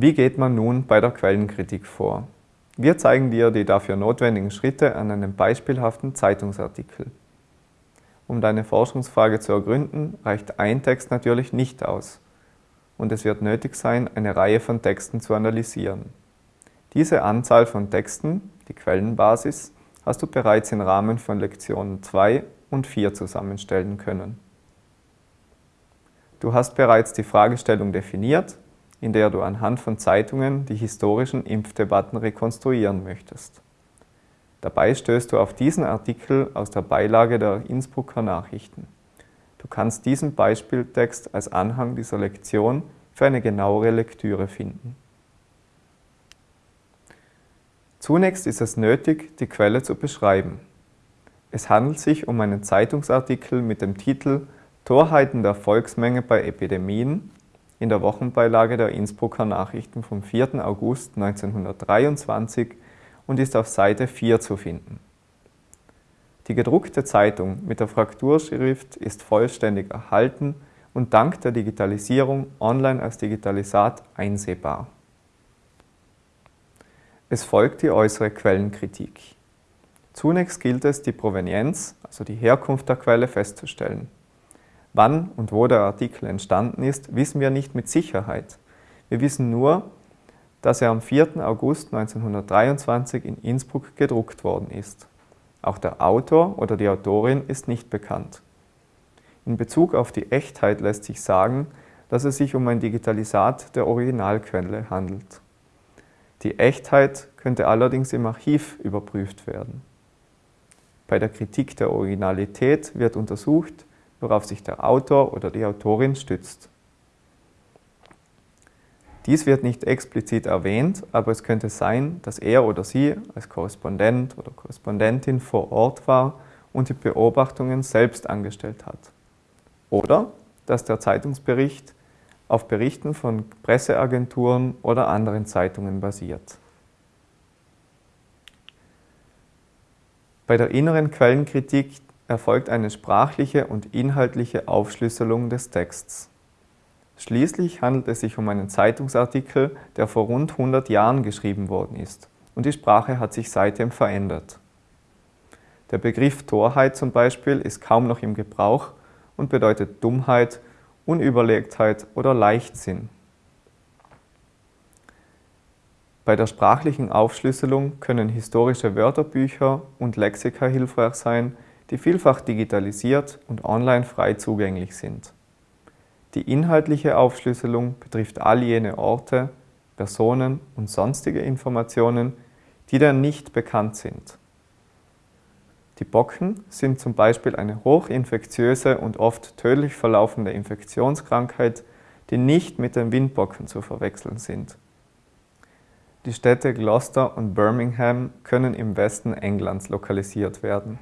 Wie geht man nun bei der Quellenkritik vor? Wir zeigen dir die dafür notwendigen Schritte an einem beispielhaften Zeitungsartikel. Um deine Forschungsfrage zu ergründen, reicht ein Text natürlich nicht aus und es wird nötig sein, eine Reihe von Texten zu analysieren. Diese Anzahl von Texten, die Quellenbasis, hast du bereits im Rahmen von Lektionen 2 und 4 zusammenstellen können. Du hast bereits die Fragestellung definiert in der du anhand von Zeitungen die historischen Impfdebatten rekonstruieren möchtest. Dabei stößt du auf diesen Artikel aus der Beilage der Innsbrucker Nachrichten. Du kannst diesen Beispieltext als Anhang dieser Lektion für eine genauere Lektüre finden. Zunächst ist es nötig, die Quelle zu beschreiben. Es handelt sich um einen Zeitungsartikel mit dem Titel Torheiten der Volksmenge bei Epidemien in der Wochenbeilage der Innsbrucker Nachrichten vom 4. August 1923 und ist auf Seite 4 zu finden. Die gedruckte Zeitung mit der Frakturschrift ist vollständig erhalten und dank der Digitalisierung online als Digitalisat einsehbar. Es folgt die äußere Quellenkritik. Zunächst gilt es, die Provenienz, also die Herkunft der Quelle, festzustellen. Wann und wo der Artikel entstanden ist, wissen wir nicht mit Sicherheit. Wir wissen nur, dass er am 4. August 1923 in Innsbruck gedruckt worden ist. Auch der Autor oder die Autorin ist nicht bekannt. In Bezug auf die Echtheit lässt sich sagen, dass es sich um ein Digitalisat der Originalquelle handelt. Die Echtheit könnte allerdings im Archiv überprüft werden. Bei der Kritik der Originalität wird untersucht, worauf sich der Autor oder die Autorin stützt. Dies wird nicht explizit erwähnt, aber es könnte sein, dass er oder sie als Korrespondent oder Korrespondentin vor Ort war und die Beobachtungen selbst angestellt hat. Oder dass der Zeitungsbericht auf Berichten von Presseagenturen oder anderen Zeitungen basiert. Bei der inneren Quellenkritik erfolgt eine sprachliche und inhaltliche Aufschlüsselung des Texts. Schließlich handelt es sich um einen Zeitungsartikel, der vor rund 100 Jahren geschrieben worden ist und die Sprache hat sich seitdem verändert. Der Begriff Torheit zum Beispiel ist kaum noch im Gebrauch und bedeutet Dummheit, Unüberlegtheit oder Leichtsinn. Bei der sprachlichen Aufschlüsselung können historische Wörterbücher und Lexika hilfreich sein, die vielfach digitalisiert und online frei zugänglich sind. Die inhaltliche Aufschlüsselung betrifft all jene Orte, Personen und sonstige Informationen, die dir nicht bekannt sind. Die Bocken sind zum Beispiel eine hochinfektiöse und oft tödlich verlaufende Infektionskrankheit, die nicht mit den Windbocken zu verwechseln sind. Die Städte Gloucester und Birmingham können im Westen Englands lokalisiert werden.